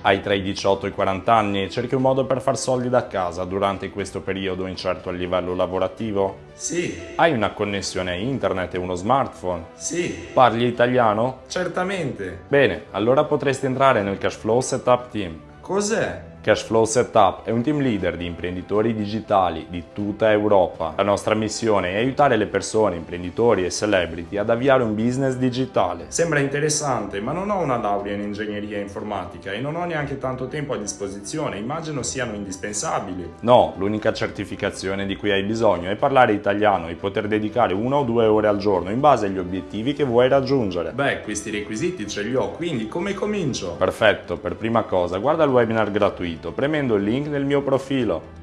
Hai tra i 18 e i 40 anni e cerchi un modo per far soldi da casa durante questo periodo incerto a livello lavorativo? Sì, Hai una connessione a internet e uno smartphone? sì, Parli italiano? certamente. Bene, allora potresti entrare nel Cashflow Setup Team. Cos'è? Cashflow Setup è un team leader di imprenditori digitali di tutta Europa. La nostra missione è aiutare le persone, imprenditori e celebrity ad avviare un business digitale. Sembra interessante, ma non ho una laurea in ingegneria informatica e non ho neanche tanto tempo a disposizione. Immagino siano indispensabili. No, l'unica certificazione di cui hai bisogno è parlare italiano e poter dedicare una o due ore al giorno in base agli obiettivi che vuoi raggiungere. Beh, questi requisiti ce li ho, quindi come comincio? Perfetto, per prima cosa guarda il webinar gratuito premendo il link nel mio profilo.